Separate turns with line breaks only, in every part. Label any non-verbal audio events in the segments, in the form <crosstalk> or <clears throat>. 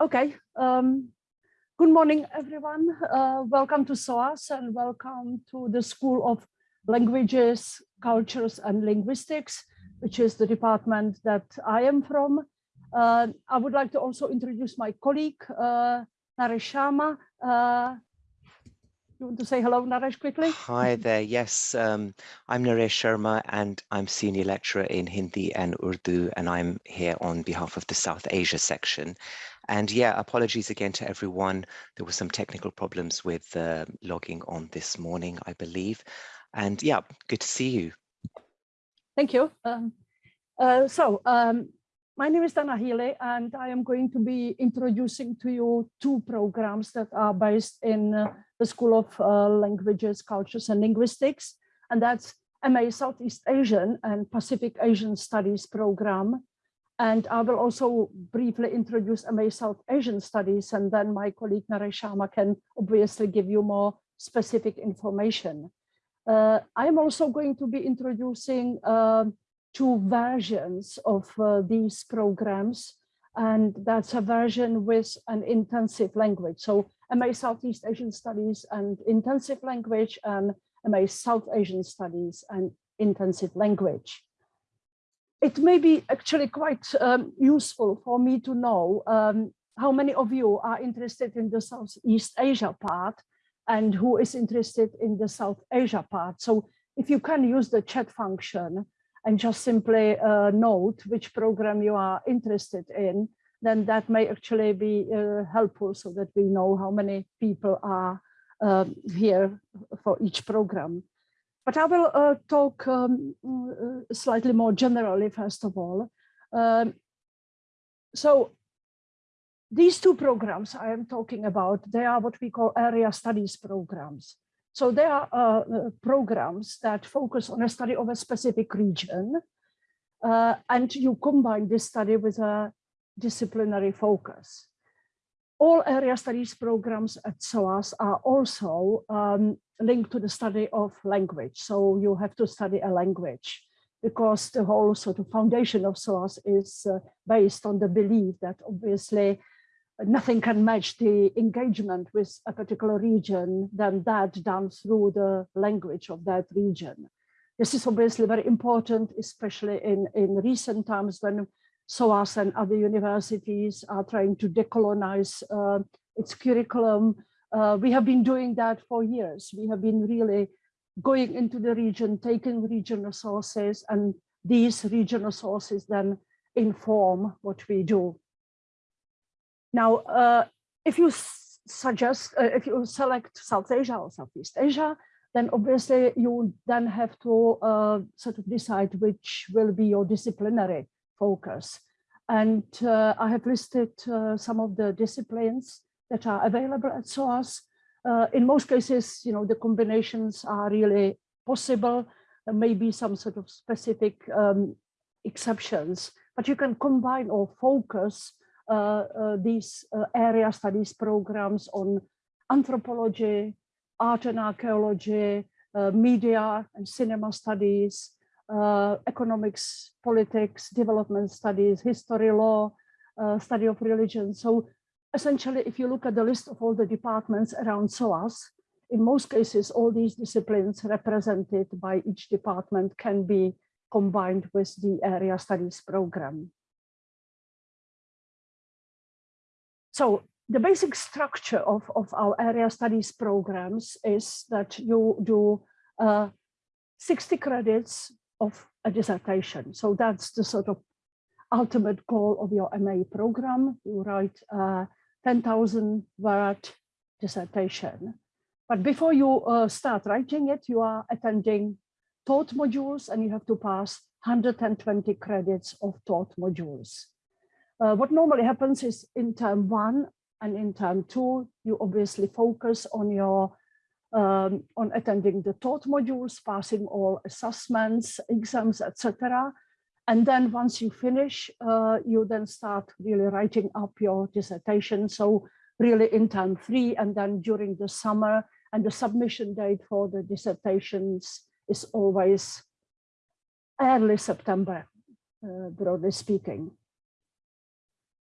okay. Um, good morning, everyone. Uh, welcome to SOAS and welcome to the School of Languages, Cultures and Linguistics, which is the department that I am from. Uh, I would like to also introduce my colleague, uh, Sharma. You want to say hello, Naresh, quickly?
Hi there. Yes, um, I'm Naresh Sharma and I'm senior lecturer in Hindi and Urdu, and I'm here on behalf of the South Asia section. And yeah, apologies again to everyone. There were some technical problems with uh, logging on this morning, I believe. And yeah, good to see you.
Thank you. Um, uh, so um, my name is Dana Healy, and I am going to be introducing to you two programs that are based in uh, the School of uh, Languages, Cultures and Linguistics, and that's MA Southeast Asian and Pacific Asian Studies program. And I will also briefly introduce MA South Asian Studies, and then my colleague Naresh Sharma can obviously give you more specific information. Uh, I'm also going to be introducing uh, two versions of uh, these programs. And that's a version with an intensive language. So MA Southeast Asian Studies and intensive language and MA South Asian Studies and intensive language. It may be actually quite um, useful for me to know um, how many of you are interested in the Southeast Asia part and who is interested in the South Asia part. So if you can use the chat function, and just simply uh, note which program you are interested in, then that may actually be uh, helpful so that we know how many people are um, here for each program. But I will uh, talk um, uh, slightly more generally, first of all. Um, so these two programs I am talking about, they are what we call area studies programs. So there are uh, programs that focus on a study of a specific region, uh, and you combine this study with a disciplinary focus. All area studies programs at SOAS are also um, linked to the study of language. So you have to study a language because the whole sort of foundation of SOAS is uh, based on the belief that obviously nothing can match the engagement with a particular region than that done through the language of that region. This is obviously very important, especially in, in recent times when SOAS and other universities are trying to decolonize uh, its curriculum. Uh, we have been doing that for years. We have been really going into the region, taking regional sources, and these regional sources then inform what we do. Now, uh, if you suggest, uh, if you select South Asia or Southeast Asia, then obviously you then have to uh, sort of decide which will be your disciplinary focus. And uh, I have listed uh, some of the disciplines that are available at SOAS. Uh, in most cases, you know, the combinations are really possible. There may be some sort of specific um, exceptions, but you can combine or focus Uh, uh, these uh, area studies programs on anthropology, art and archaeology, uh, media and cinema studies, economics, politics, development studies, history, law, study of religion. So essentially, if you look at the list of all the departments around SOAS, in most cases, all these disciplines represented by each department can be combined with the area studies program. So the basic structure of, of our area studies programs is that you do uh, 60 credits of a dissertation. So that's the sort of ultimate goal of your MA program. You write a 10,000 word dissertation. But before you uh, start writing it, you are attending taught modules and you have to pass 120 credits of taught modules. Uh, what normally happens is in term one and in term two, you obviously focus on your um, on attending the taught modules, passing all assessments, exams, etc. And then once you finish, uh, you then start really writing up your dissertation. So really in term three and then during the summer and the submission date for the dissertations is always early September, uh, broadly speaking.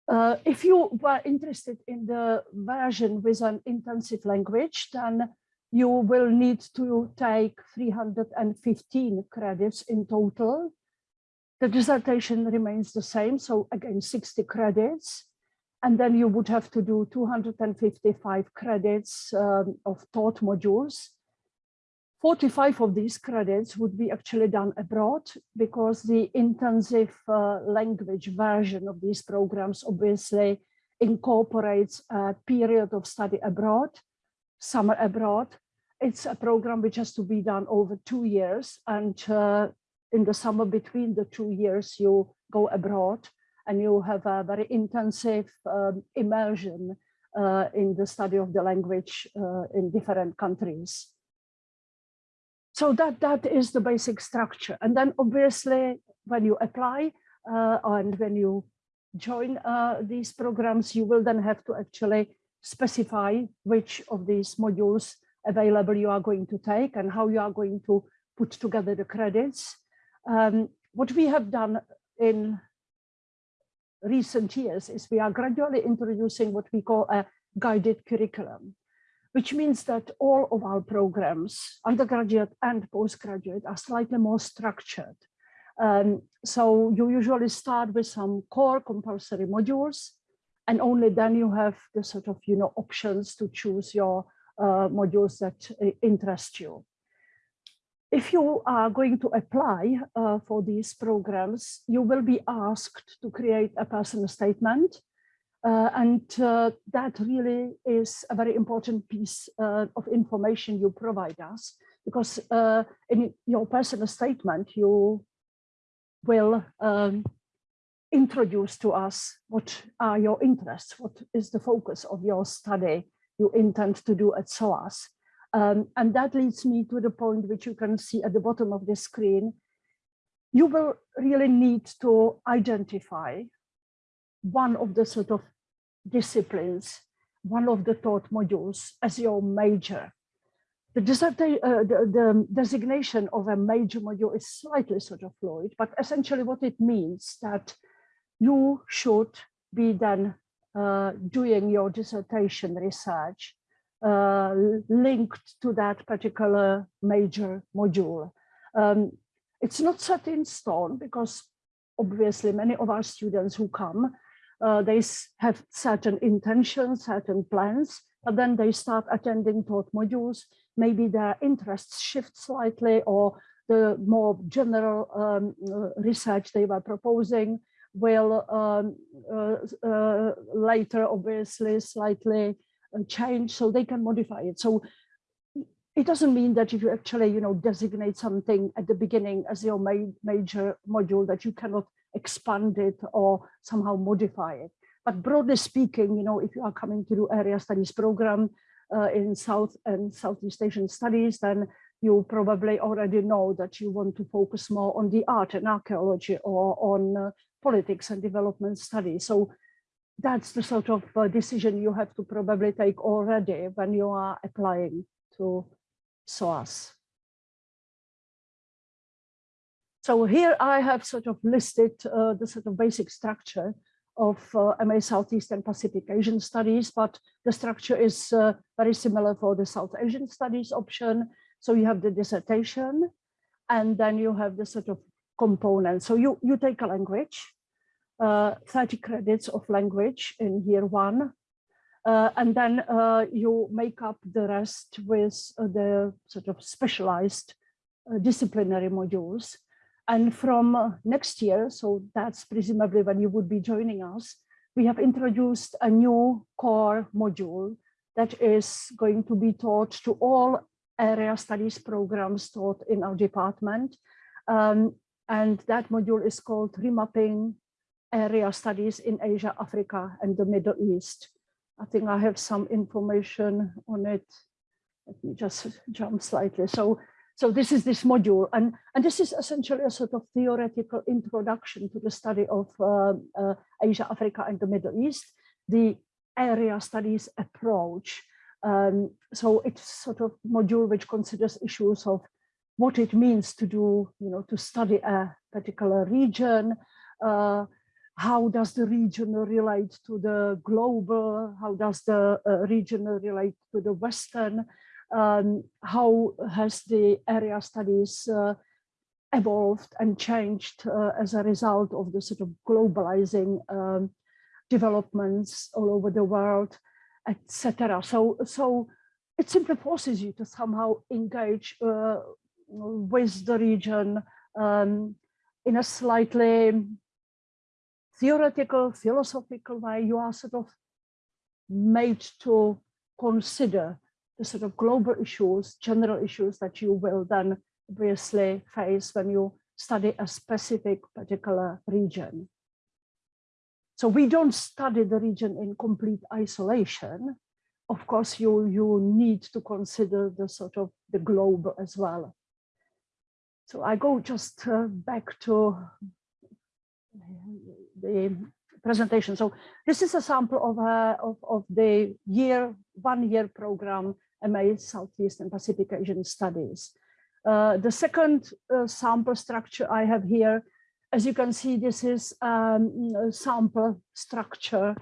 Uh, if you were interested in the version with an intensive language, then you will need to take 315 credits in total. The dissertation remains the same, so again, 60 credits. And then you would have to do 255 credits um, of taught modules. 45 of these credits would be actually done abroad because the intensive uh, language version of these programs obviously incorporates a period of study abroad, summer abroad. It's a program which has to be done over two years and uh, in the summer between the two years you go abroad and you have a very intensive um, immersion uh, in the study of the language uh, in different countries. So that, that is the basic structure. And then obviously when you apply uh, and when you join uh, these programs, you will then have to actually specify which of these modules available you are going to take and how you are going to put together the credits. Um, what we have done in recent years is we are gradually introducing what we call a guided curriculum which means that all of our programs, undergraduate and postgraduate, are slightly more structured. Um, so you usually start with some core compulsory modules, and only then you have the sort of, you know, options to choose your uh, modules that uh, interest you. If you are going to apply uh, for these programs, you will be asked to create a personal statement uh, and uh, that really is a very important piece uh, of information you provide us because uh, in your personal statement you will um, introduce to us what are your interests, what is the focus of your study you intend to do at SOAS. Um, and that leads me to the point which you can see at the bottom of the screen. You will really need to identify one of the sort of disciplines, one of the taught modules as your major. The, uh, the, the, designation of a major module is slightly sort of fluid, but essentially what it means that you should be then uh, doing your dissertation research uh, linked to that particular major module. Um, it's not set in stone because obviously many of our students who come, uh, they have certain intentions, certain plans, but then they start attending taught modules. Maybe their interests shift slightly or the more general um, uh, research they were proposing will um, uh, uh, later obviously slightly uh, change so they can modify it. So it doesn't mean that if you actually, you know, designate something at the beginning as your ma major module that you cannot expand it or somehow modify it. But broadly speaking, you know, if you are coming to do area studies program uh, in South and Southeast Asian studies, then you probably already know that you want to focus more on the art and archaeology or on uh, politics and development studies. So that's the sort of uh, decision you have to probably take already when you are applying to SOAS. So here I have sort of listed uh, the sort of basic structure of uh, MA Southeast and Pacific Asian Studies, but the structure is uh, very similar for the South Asian Studies option. So you have the dissertation, and then you have the sort of components. So you, you take a language, uh, 30 credits of language in year one, uh, and then uh, you make up the rest with uh, the sort of specialized disciplinary modules. And from uh, next year, so that's presumably when you would be joining us, we have introduced a new core module that is going to be taught to all area studies programs taught in our department. Um, and that module is called Remapping Area Studies in Asia, Africa, and the Middle East. I think I have some information on it. Let me just jump slightly. So so this is this module, and, and this is essentially a sort of theoretical introduction to the study of uh, uh, Asia, Africa, and the Middle East, the area studies approach. Um, so it's sort of module which considers issues of what it means to do, you know, to study a particular region, uh, how does the region relate to the global, how does the uh, region relate to the Western, um, how has the area studies uh, evolved and changed uh, as a result of the sort of globalizing um, developments all over the world, etc. So, so it simply forces you to somehow engage uh, with the region um, in a slightly theoretical, philosophical way. You are sort of made to consider the sort of global issues, general issues that you will then obviously face when you study a specific particular region. So we don't study the region in complete isolation. Of course, you, you need to consider the sort of the globe as well. So I go just uh, back to the presentation. So this is a sample of, uh, of, of the year, one year program, MA Southeast and Pacific Asian Studies. Uh, the second uh, sample structure I have here, as you can see, this is um, a sample structure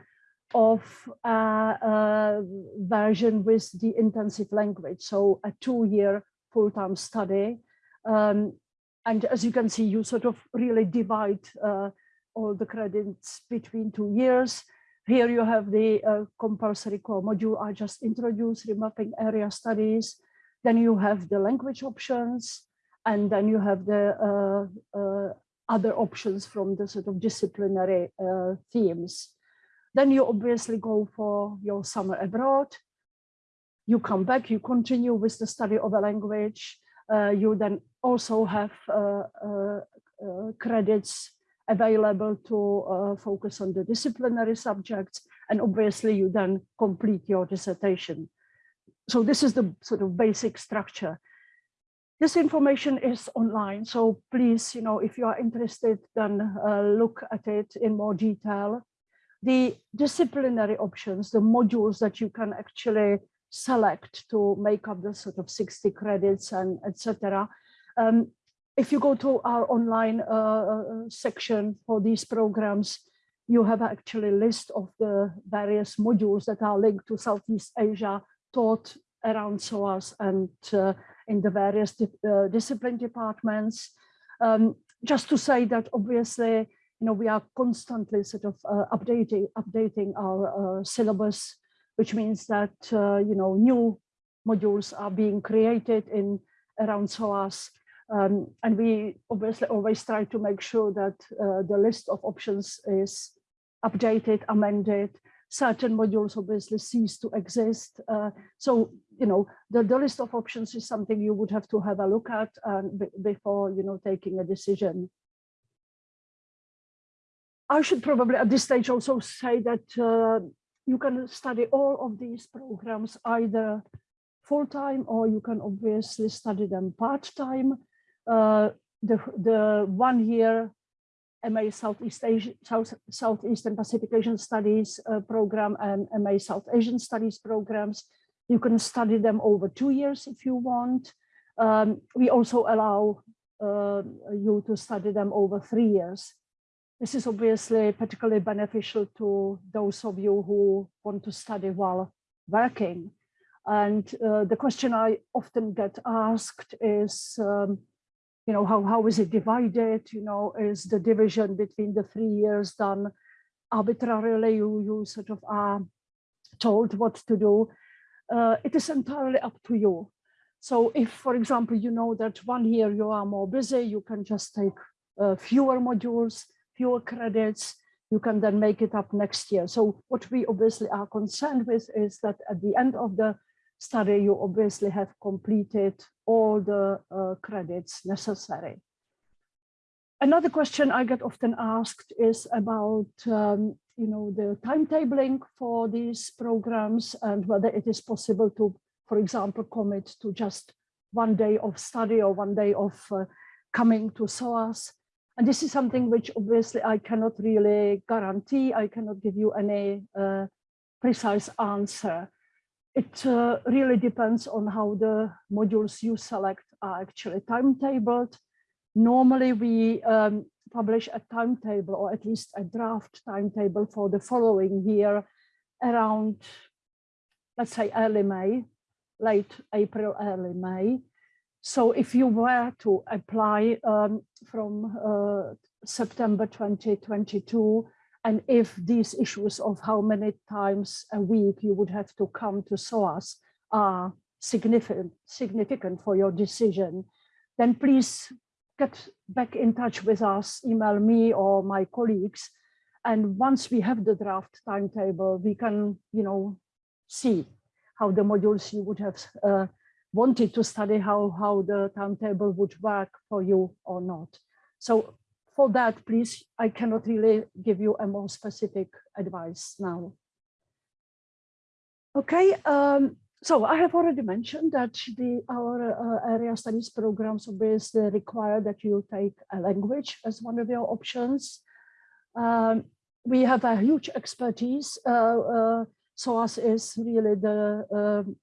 of a, a, version with the intensive language, so a two-year full-time study. Um, and as you can see, you sort of really divide uh, all the credits between two years. Here you have the uh, compulsory core module I just introduced, remapping area studies. Then you have the language options, and then you have the uh, uh, other options from the sort of disciplinary uh, themes. Then you obviously go for your summer abroad. You come back, you continue with the study of a language. Uh, you then also have uh, credits available to focus on the disciplinary subjects. And obviously you then complete your dissertation so this is the sort of basic structure. This information is online, so please, you know, if you are interested, then uh, look at it in more detail. The disciplinary options, the modules that you can actually select to make up the sort of 60 credits and etc. Um, if you go to our online uh, uh, section for these programs, you have actually a list of the various modules that are linked to Southeast Asia taught around SOAS and uh, in the various di uh, discipline departments. Um, just to say that obviously, you know, we are constantly sort of uh, updating updating our uh, syllabus, which means that you know new modules are being created in around SOAS. Um, and we obviously always try to make sure that uh, the list of options is updated, amended, certain modules obviously cease to exist. Uh, so, you know, the, the list of options is something you would have to have a look at um, before, you know, taking a decision. I should probably at this stage also say that uh, you can study all of these programs either full-time or you can obviously study them part-time. Uh, the, the one year MA Southeast Asia, South, Southeast and Pacific Asian Studies uh, program and MA South Asian Studies programs. You can study them over two years if you want. Um, we also allow uh, you to study them over three years. This is obviously particularly beneficial to those of you who want to study while working. And uh, the question I often get asked is, um, you know, how, how is it divided? You know, is the division between the three years done arbitrarily? You, you sort of are told what to do. Uh, it is entirely up to you. So if, for example, you know that one year you are more busy, you can just take uh, fewer modules, fewer credits, you can then make it up next year. So what we obviously are concerned with is that at the end of the study, you obviously have completed all the uh, credits necessary. Another question I get often asked is about, um, you know, the timetabling for these programs and whether it is possible to, for example, commit to just one day of study or one day of uh, coming to SOAS. And this is something which obviously I cannot really guarantee. I cannot give you any uh, precise answer it uh, really depends on how the modules you select are actually timetabled. Normally we um, publish a timetable or at least a draft timetable for the following year around, let's say early May, late April, early May. So if you were to apply um, from uh, September 2022, and if these issues of how many times a week you would have to come to SOAS are significant, significant for your decision, then please get back in touch with us, email me or my colleagues. And once we have the draft timetable, we can, you know, see how the modules you would have uh, wanted to study, how, how the timetable would work for you or not. So for that, please, I cannot really give you a more specific advice now. Okay, um, so I have already mentioned that the our uh, area studies programs obviously require that you take a language as one of your options. Um, we have a huge expertise. Uh, uh, SOAS is really the um,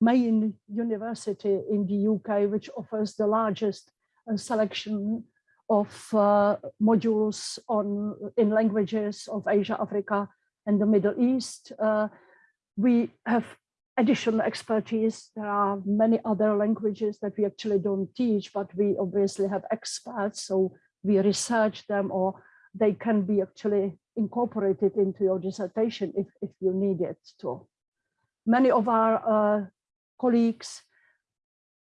main university in the UK, which offers the largest uh, selection of uh, modules on in languages of Asia, Africa, and the Middle East. Uh, we have additional expertise. There are many other languages that we actually don't teach, but we obviously have experts, so we research them or they can be actually incorporated into your dissertation if, if you need it to. Many of our uh, colleagues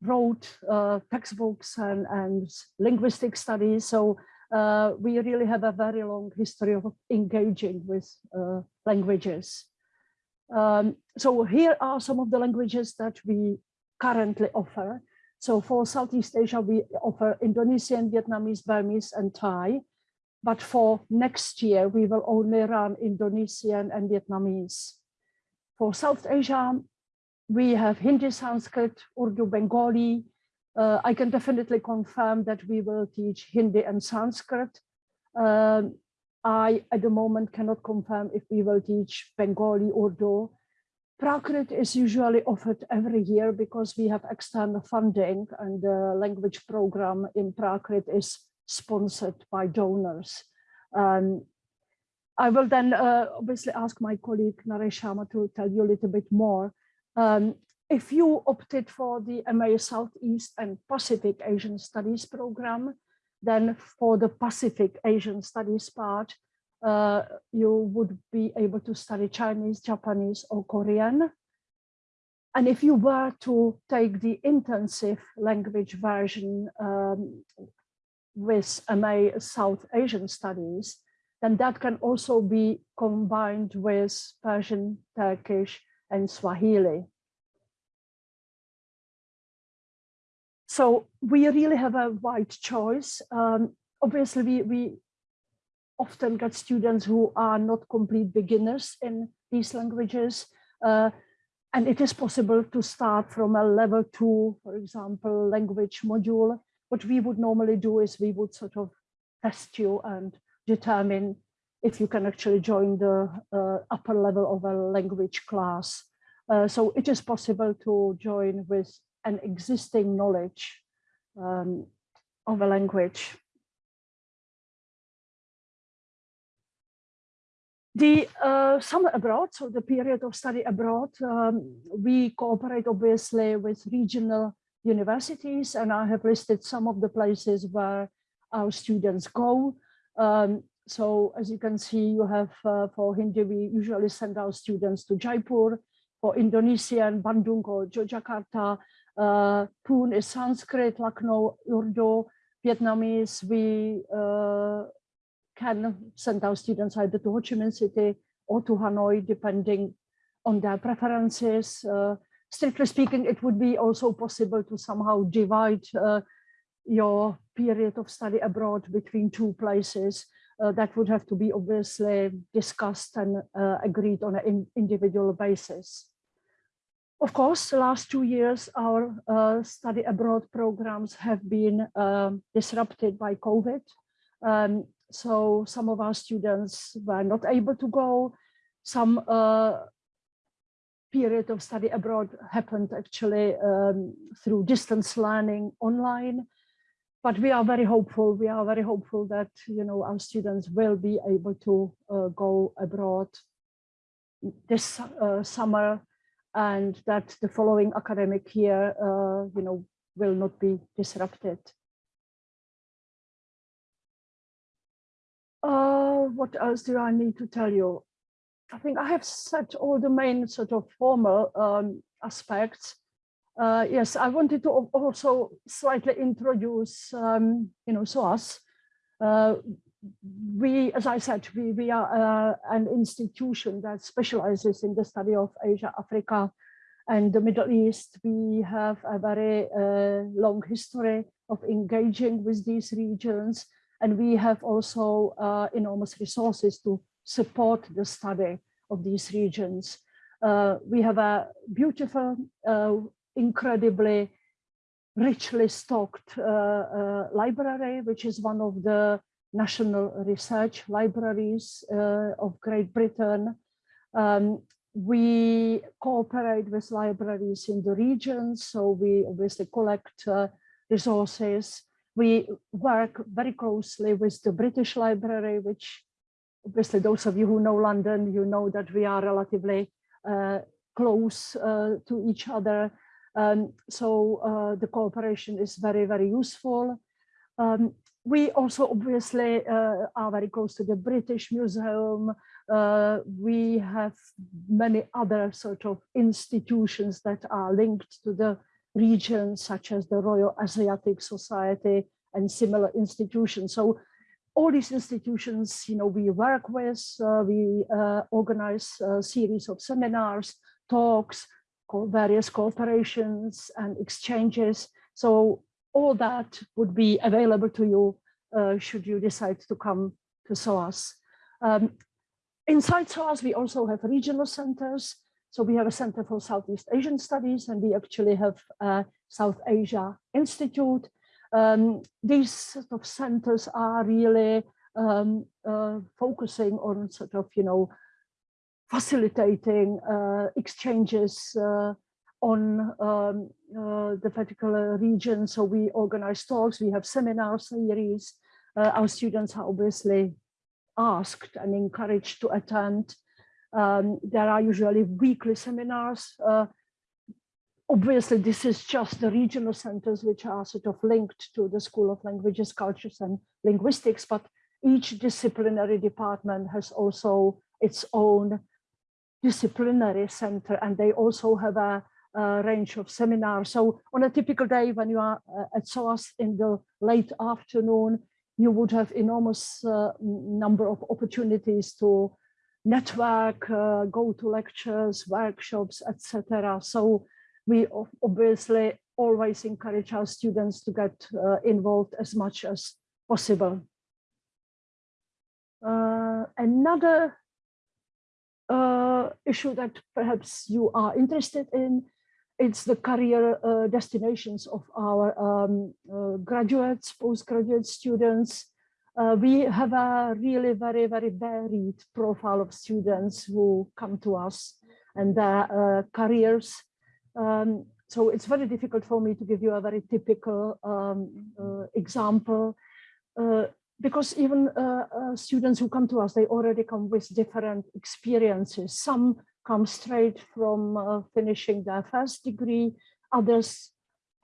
wrote uh, textbooks and, and linguistic studies, so uh, we really have a very long history of engaging with uh, languages. Um, so here are some of the languages that we currently offer. So for Southeast Asia, we offer Indonesian, Vietnamese, Burmese, and Thai. But for next year, we will only run Indonesian and Vietnamese. For South Asia, we have Hindi, Sanskrit, Urdu, Bengali. Uh, I can definitely confirm that we will teach Hindi and Sanskrit. Um, I, at the moment, cannot confirm if we will teach Bengali, Urdu. Prakrit is usually offered every year because we have external funding and the language program in Prakrit is sponsored by donors. Um, I will then uh, obviously ask my colleague Naresh Sharma to tell you a little bit more. Um, if you opted for the MA Southeast and Pacific Asian Studies program, then for the Pacific Asian Studies part, uh, you would be able to study Chinese, Japanese, or Korean. And if you were to take the intensive language version um, with MA South Asian Studies, then that can also be combined with Persian, Turkish, and Swahili. So we really have a wide choice. Um, obviously, we, we often get students who are not complete beginners in these languages. Uh, and it is possible to start from a level two, for example, language module. What we would normally do is we would sort of test you and determine if you can actually join the uh, upper level of a language class. Uh, so it is possible to join with an existing knowledge um, of a language. The uh, summer abroad, so the period of study abroad, um, we cooperate obviously with regional universities and I have listed some of the places where our students go. Um, so as you can see, you have uh, for Hindi, we usually send our students to Jaipur, for Indonesian, Bandung or Yogyakarta, uh, Pune is Sanskrit, Lucknow, Urdu, Vietnamese, we uh, can send our students either to Ho Chi Minh City or to Hanoi, depending on their preferences. Uh, strictly speaking, it would be also possible to somehow divide uh, your period of study abroad between two places. Uh, that would have to be obviously discussed and uh, agreed on an in individual basis. Of course, the last two years, our uh, study abroad programs have been um, disrupted by COVID. Um, so some of our students were not able to go. Some uh, period of study abroad happened actually um, through distance learning online. But we are very hopeful. We are very hopeful that you know our students will be able to uh, go abroad this uh, summer, and that the following academic year, uh, you know, will not be disrupted. Uh, what else do I need to tell you? I think I have said all the main sort of formal um, aspects. Uh, yes, I wanted to also slightly introduce, um, you know, SOAS. Uh, we, as I said, we, we are uh, an institution that specializes in the study of Asia, Africa, and the Middle East. We have a very uh, long history of engaging with these regions, and we have also uh, enormous resources to support the study of these regions. Uh, we have a beautiful, uh, incredibly richly stocked uh, uh, library, which is one of the national research libraries uh, of Great Britain. Um, we cooperate with libraries in the region, so we obviously collect resources. We work very closely with the British Library, which obviously those of you who know London, you know that we are relatively uh, close uh, to each other. Um, so uh, the cooperation is very, very useful. Um, we also obviously uh, are very close to the British Museum. Uh, we have many other sort of institutions that are linked to the region, such as the Royal Asiatic Society and similar institutions. So all these institutions, you know, we work with, uh, we uh, organize a series of seminars, talks, various cooperations and exchanges. So all that would be available to you uh, should you decide to come to SOAS. Um, inside SOAS, we also have regional centers. So we have a Center for Southeast Asian Studies, and we actually have a South Asia Institute. Um, these sort of centers are really um, uh, focusing on sort of, you know, facilitating uh, exchanges uh, on um, uh, the particular region. So we organize talks, we have seminar series. Our students are obviously asked and encouraged to attend. Um, there are usually weekly seminars. Obviously, this is just the regional centers which are sort of linked to the School of Languages, Cultures and Linguistics, but each disciplinary department has also its own disciplinary center and they also have a uh, range of seminars. So on a typical day when you are uh, at SOAS in the late afternoon, you would have enormous uh, number of opportunities to network, uh, go to lectures, workshops, etc. So we obviously always encourage our students to get uh, involved as much as possible. Uh, another issue that perhaps you are interested in it's the career uh, destinations of our um, uh, graduates, postgraduate students. Uh, we have a really very, very varied profile of students who come to us and their uh, careers. Um, so it's very difficult for me to give you a very typical um, uh, example uh, because even students who come to us, they already come with different experiences. Some come straight from uh, finishing their first degree. Others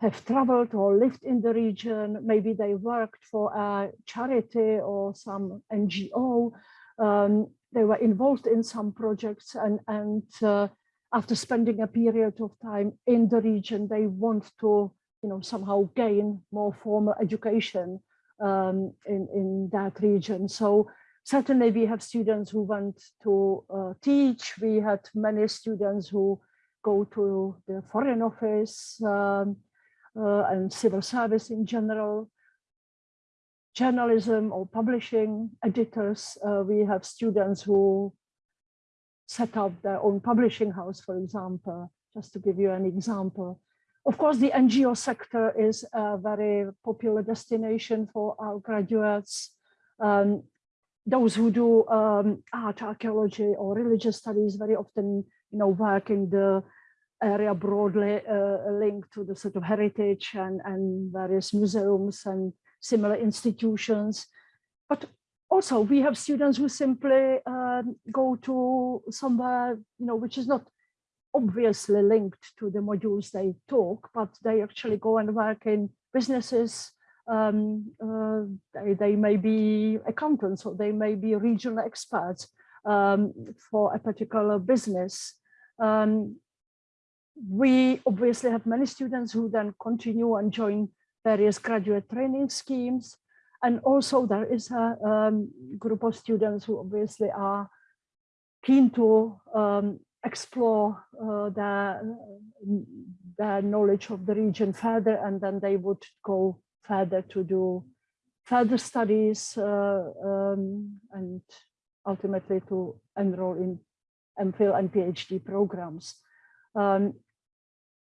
have traveled or lived in the region. Maybe they worked for a charity or some NGO. Um, they were involved in some projects and, and uh, after spending a period of time in the region, they want to you know, somehow gain more formal education um, in, in that region. So certainly we have students who want to uh, teach. We had many students who go to the foreign office um, uh, and civil service in general. Journalism or publishing editors. Uh, we have students who set up their own publishing house, for example, just to give you an example. Of course, the NGO sector is a very popular destination for our graduates. Um, those who do um, art, archaeology or religious studies very often, you know, work in the area broadly uh, linked to the sort of heritage and, and various museums and similar institutions. But also we have students who simply um, go to somewhere, you know, which is not obviously linked to the modules they talk, but they actually go and work in businesses. Um, uh, they, they, may be accountants or they may be regional experts um, for a particular business. Um, we obviously have many students who then continue and join various graduate training schemes. And also there is a um, group of students who obviously are keen to um, explore uh, their, their knowledge of the region further, and then they would go further to do further studies uh, um, and ultimately to enroll in MPhil and PhD programs. Um,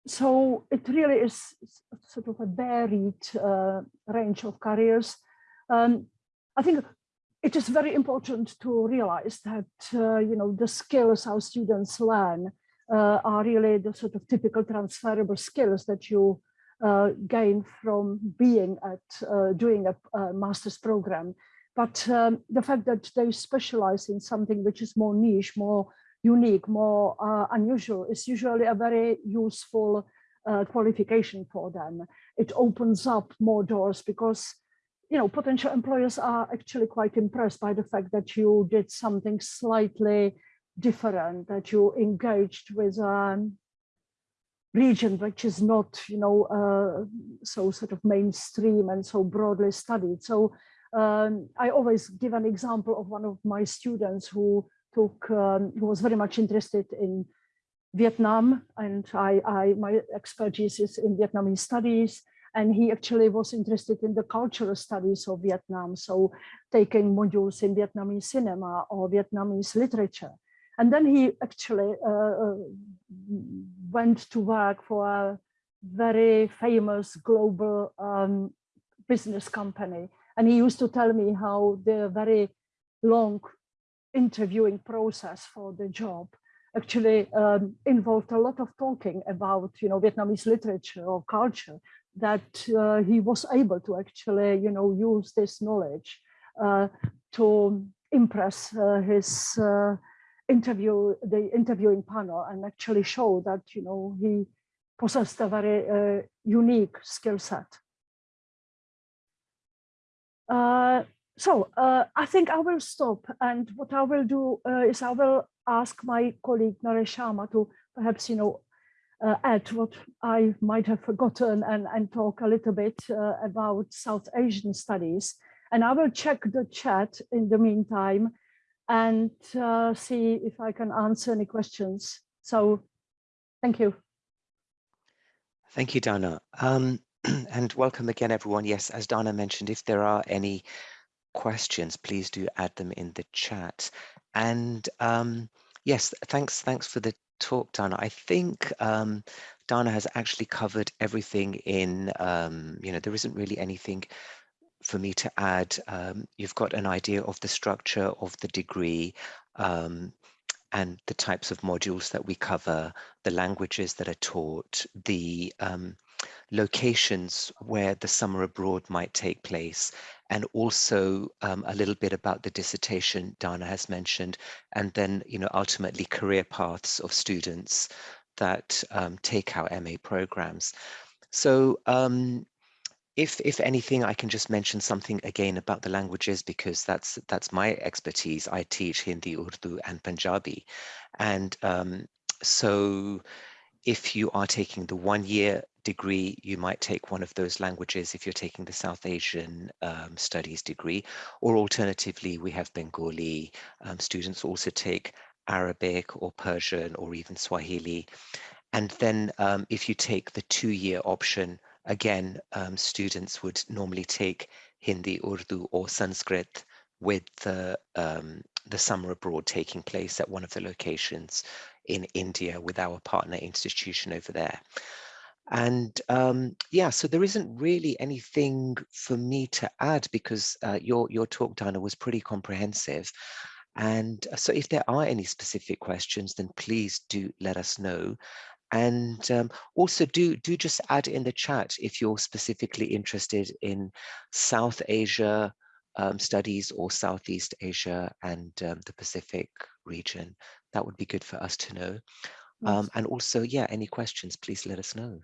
so it really is sort of a varied uh, range of careers. Um, I think it is very important to realize that, uh, you know, the skills our students learn uh, are really the sort of typical transferable skills that you uh, gain from being at uh, doing a, a, master's program. But um, the fact that they specialize in something which is more niche, more unique, more uh, unusual is usually a very useful uh, qualification for them. It opens up more doors because you know, potential employers are actually quite impressed by the fact that you did something slightly different, that you engaged with a region which is not, you know, uh, so sort of mainstream and so broadly studied. So um, I always give an example of one of my students who took, um, who was very much interested in Vietnam and I, I, my expertise is in Vietnamese studies and he actually was interested in the cultural studies of Vietnam, so taking modules in Vietnamese cinema or Vietnamese literature. And then he actually uh, uh, went to work for a very famous global um, business company. And he used to tell me how the very long interviewing process for the job actually um, involved a lot of talking about, you know, Vietnamese literature or culture that uh, he was able to actually, you know, use this knowledge uh, to impress uh, his uh, interview, the interviewing panel and actually show that, you know, he possessed a very uh, unique skill set. Uh, so I think I will stop and what I will do is I will ask my colleague Naresh Sharma to perhaps, you know, uh, add what I might have forgotten and, and talk a little bit uh, about South Asian studies. And I will check the chat in the meantime and uh, see if I can answer any questions. So thank you.
Thank you, Dana. Um, <clears throat> and welcome again, everyone. Yes, as Dana mentioned, if there are any questions, please do add them in the chat. And um, yes, thanks, thanks for the talk, Dana. I think um, Dana has actually covered everything in, um, you know, there isn't really anything for me to add. Um, you've got an idea of the structure of the degree um, and the types of modules that we cover, the languages that are taught, the um, locations where the summer abroad might take place, and also um, a little bit about the dissertation Dana has mentioned, and then, you know, ultimately career paths of students that um, take our MA programs. So um, if, if anything, I can just mention something again about the languages because that's that's my expertise. I teach Hindi, Urdu, and Punjabi, and um, so if you are taking the one year degree, you might take one of those languages if you're taking the South Asian um, studies degree, or alternatively, we have Bengali. Um, students also take Arabic or Persian or even Swahili. And then um, if you take the two-year option, again, um, students would normally take Hindi, Urdu or Sanskrit with the, um, the summer abroad taking place at one of the locations in India with our partner institution over there. And um, yeah, so there isn't really anything for me to add because uh, your, your talk, Dana, was pretty comprehensive. And uh, so if there are any specific questions, then please do let us know. And um, also do, do just add in the chat if you're specifically interested in South Asia um, studies or Southeast Asia and um, the Pacific region. That would be good for us to know. Um, and also, yeah, any questions, please let us know.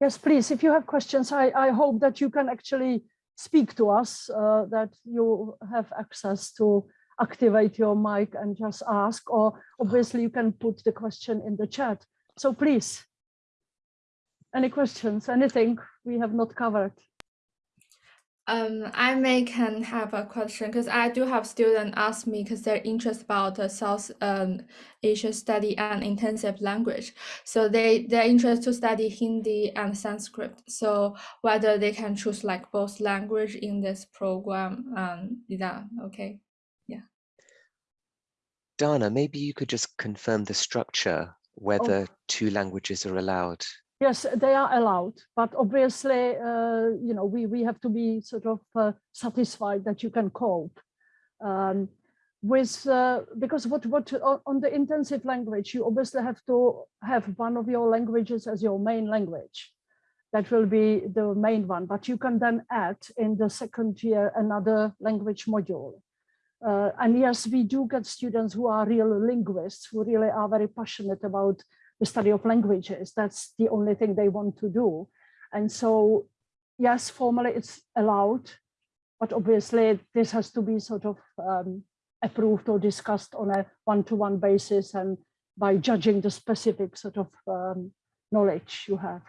Yes, please, if you have questions, I, I hope that you can actually speak to us, uh, that you have access to activate your mic and just ask, or obviously you can put the question in the chat. So please, any questions, anything we have not covered?
Um, I may can have a question because I do have students ask me because they're interested about the South um, Asia study and intensive language. So they they're interested to study Hindi and Sanskrit. So whether they can choose like both language in this program, um, yeah, okay, yeah.
Dana, maybe you could just confirm the structure, whether
Oh.
two languages are allowed.
Yes, they are allowed, but obviously, uh, you know, we, we have to be sort of uh, satisfied that you can cope. Um, with, uh, because what, what on, on the intensive language, you obviously have to have one of your languages as your main language. That will be the main one, but you can then add in the second year another language module. Uh, and yes, we do get students who are real linguists, who really are very passionate about the study of languages. That's the only thing they want to do. And so, yes, formally it's allowed, but obviously this has to be sort of um, approved or discussed on a one-to-one -one basis and by judging the specific sort of um, knowledge you have.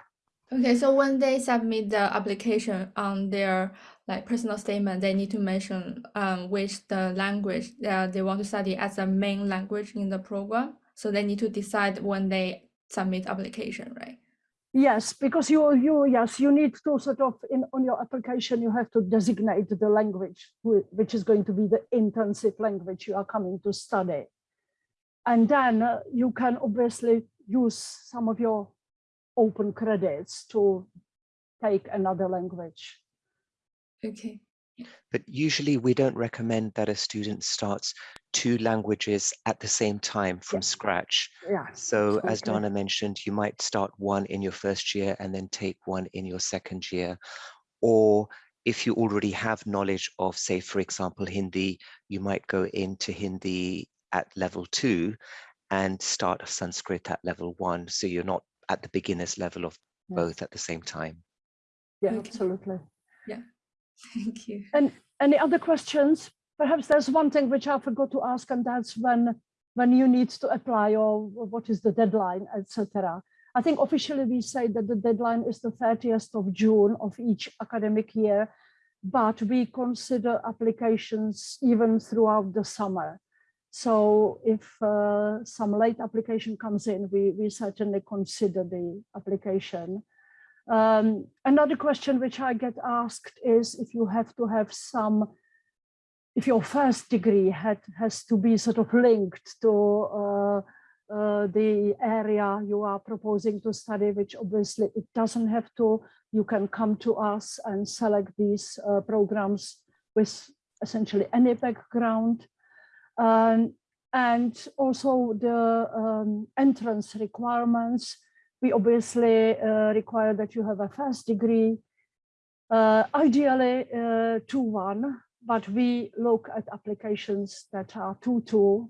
Okay, so when they submit the application on their like personal statement, they need to mention um, which the language that they want to study as a main language in the program. So they need to decide when they submit application, right?
Yes, because you you yes you need to sort of in on your application you have to designate the language which is going to be the intensive language you are coming to study, and then uh, you can obviously use some of your open credits to take another language.
Okay.
But usually we don't recommend that a student starts two languages at the same time from
Yeah.
scratch.
Yeah.
So as
absolutely.
Dana mentioned, you might start one in your first year and then take one in your second year. Or if you already have knowledge of, say, for example, Hindi, you might go into Hindi at level two and start Sanskrit at level one. So you're not at the beginner's level of
Yeah.
both at the same time.
Yeah,
Okay.
absolutely.
Thank you.
And any other questions? Perhaps there's one thing which I forgot to ask, and that's when when you need to apply or what is the deadline, etc. I think officially we say that the deadline is the 30th of June of each academic year, but we consider applications even throughout the summer. So if uh, some late application comes in, we, we certainly consider the application. Um, another question which I get asked is if you have to have some, if your first degree had, has to be sort of linked to uh, uh, the area you are proposing to study, which obviously it doesn't have to. You can come to us and select these uh, programs with essentially any background. Um, and also the um, entrance requirements we obviously uh, require that you have a first degree, uh, ideally uh, 2-1, but we look at applications that are 2-2.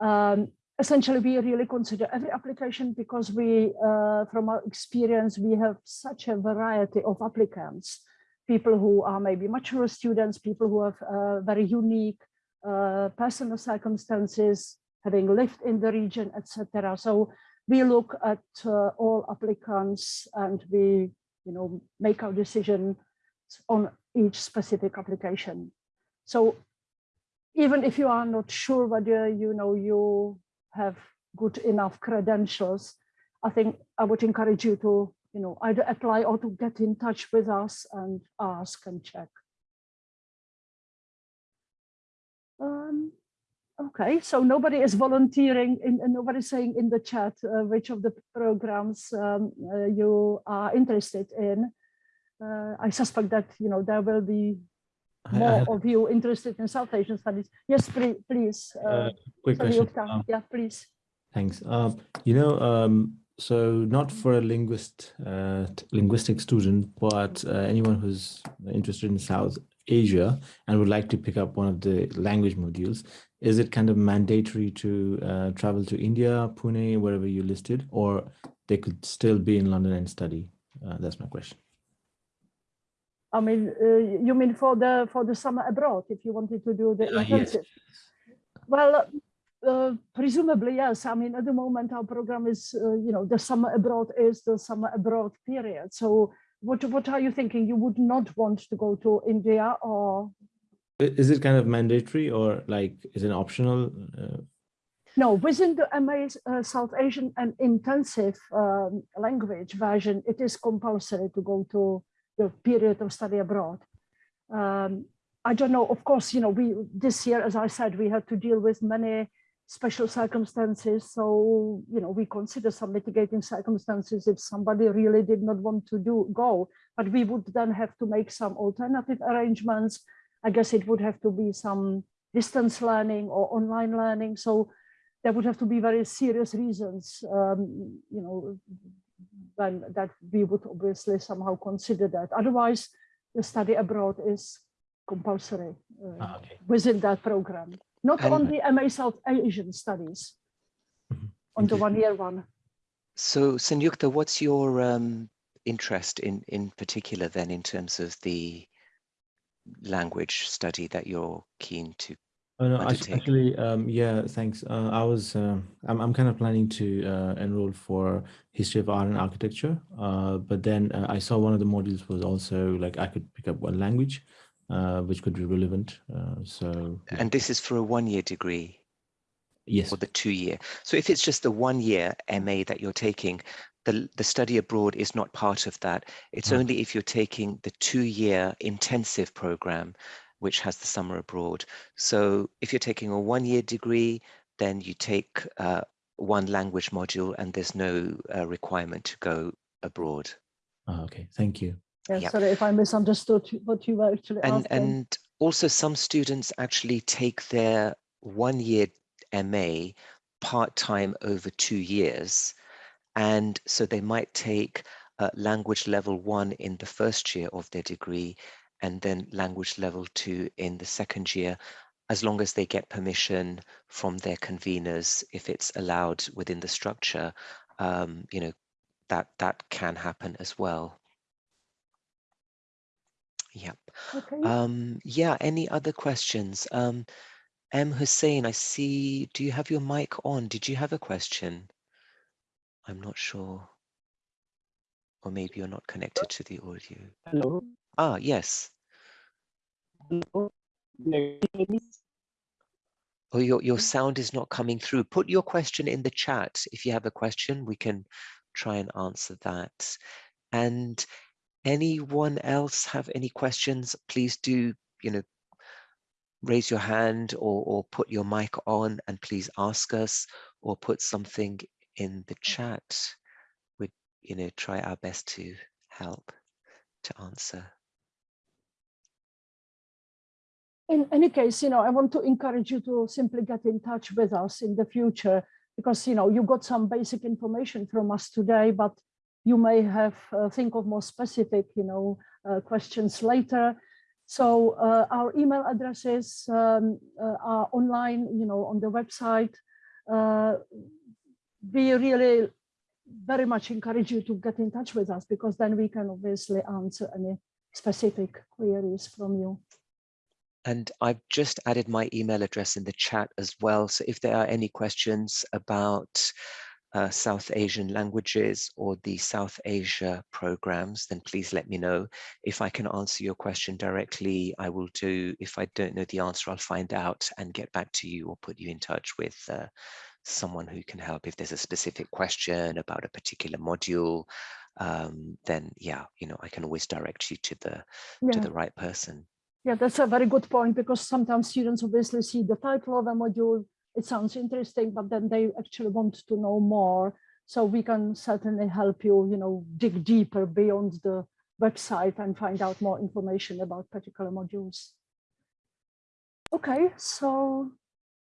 Um, essentially, we really consider every application because we, uh, from our experience, we have such a variety of applicants, people who are maybe mature students, people who have uh, very unique uh, personal circumstances, having lived in the region, etc. So we look at uh, all applicants and we you know make our decision on each specific application. So even if you are not sure whether you know you have good enough credentials i think i would encourage you to you know either apply or to get in touch with us and ask and check Okay, so nobody is volunteering in, and nobody saying in the chat uh, which of the programs um, uh, you are interested in. Uh, I suspect that you know there will be more of you interested in South Asian studies. Yes, please, please.
a
Uh,
quick
sorry,
question. Um,
yeah, please.
Thanks. Um, you know, um, So not for a linguist, uh, linguistic student, but uh, anyone who's interested in South Asia and would like to pick up one of the language modules. Is it kind of mandatory to uh, travel to India, Pune, wherever you listed, or they could still be in London and study? Uh, that's my question.
I mean, uh, you mean for the for the summer abroad, if you wanted to do the
Uh, yes.
Well, uh, presumably, yes. I mean, at the moment, our program is, uh, you know, the summer abroad is the summer abroad period. So what, what are you thinking? You would not want to go to India or?
Is it kind of mandatory or like is it optional? Uh,
No, within the MA uh, South Asian and intensive um, language version, it is compulsory to go to the period of study abroad. Um, I don't know, of course, you know, we this year, as I said, we had to deal with many special circumstances. So, you know, we consider some mitigating circumstances if somebody really did not want to do go, but we would then have to make some alternative arrangements. I guess it would have to be some distance learning or online learning. So there would have to be very serious reasons, um, you know, then that we would obviously somehow consider that. Otherwise, the study abroad is compulsory uh,
ah, okay.
within that program, not
And-
on the MA South Asian studies,
Mhm.
on the one-year one.
So Sanyukta, what's your um, interest in, in particular then in terms of the language study that you're keen to?
Oh, no,
undertake?
actually, um, yeah, thanks. Uh, I was, uh, I'm, I'm kind of planning to uh, enroll for history of art and architecture. Uh, but then uh, I saw one of the modules was also like I could pick up one language, uh, which could be relevant. Uh, so yeah.
And this is for a one-year degree
yes,
or the two-year. So if it's just the one-year MA that you're taking, the, the study abroad is not part of that. It's
Ah.
only if you're taking the two-year intensive program, which has the summer abroad. So if you're taking a one-year degree, then you take uh, one language module and there's no uh, requirement to go abroad.
Ah, okay, thank you.
Yeah,
Yep.
sorry if I misunderstood what you were actually
And,
asking.
and also some students actually take their one-year MA part-time over two years. And so they might take uh, language level one in the first year of their degree and then language level two in the second year, as long as they get permission from their conveners, if it's allowed within the structure, um, you know, that, that can happen as well. Yep.
Okay.
Um, yeah, any other questions? Um, M. Hussein, I see, do you have your mic on? Did you have a question? I'm not sure. Or maybe you're not connected to the audio.
Hello.
Ah, yes.
Hello.
Oh, your, your sound is not coming through. Put your question in the chat. If you have a question, we can try and answer that. And anyone else have any questions? Please do, you know, raise your hand or, or put your mic on and please ask us or put something in the chat. We'd, you know, try our best to help to answer.
in any case, you know, I want to encourage you to simply get in touch with us in the future because, you know, you got some basic information from us today, but you may have uh, think of more specific, you know, uh, questions later. So uh, our email addresses um, uh, are online, you know, on the website. Uh, we really very much encourage you to get in touch with us because then we can obviously answer any specific queries from you.
And I've just added my email address in the chat as well. So if there are any questions about uh, South Asian languages or the South Asia programs, then please let me know. If I can answer your question directly, I will do. If I don't know the answer, I'll find out and get back to you or put you in touch with uh, someone who can help. If there's a specific question about a particular module, um, then yeah, you know, I can always direct you to the to the right person.
Yeah, that's a very good point because sometimes students obviously see the title of a module, it sounds interesting, but then they actually want to know more. So we can certainly help you, you know, dig deeper beyond the website and find out more information about particular modules. Okay, so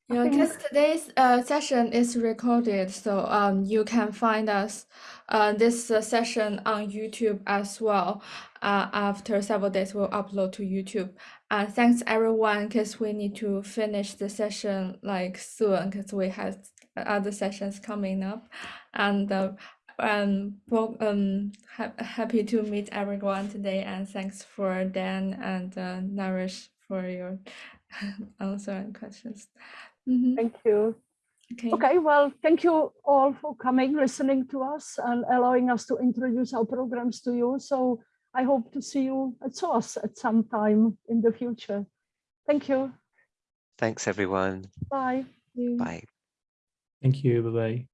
Yeah, because today's uh, session is recorded, so um, you can find us uh, this uh, session on YouTube as well. Uh, after several days, we'll upload to YouTube. And thanks everyone, because we need to finish the session like soon, because we have other sessions coming up. And uh, um, well, um, ha happy to meet everyone today, and thanks for Dan and uh, Naresh for your <laughs> answer and questions. Mhm.
Thank you.
Okay.
Okay, well, thank you all for coming, listening to us and allowing us to introduce our programs to you. So I hope to see you at SOAS at some time in the future. Thank you.
Thanks, everyone.
Bye.
Bye.
Thank you. Bye bye.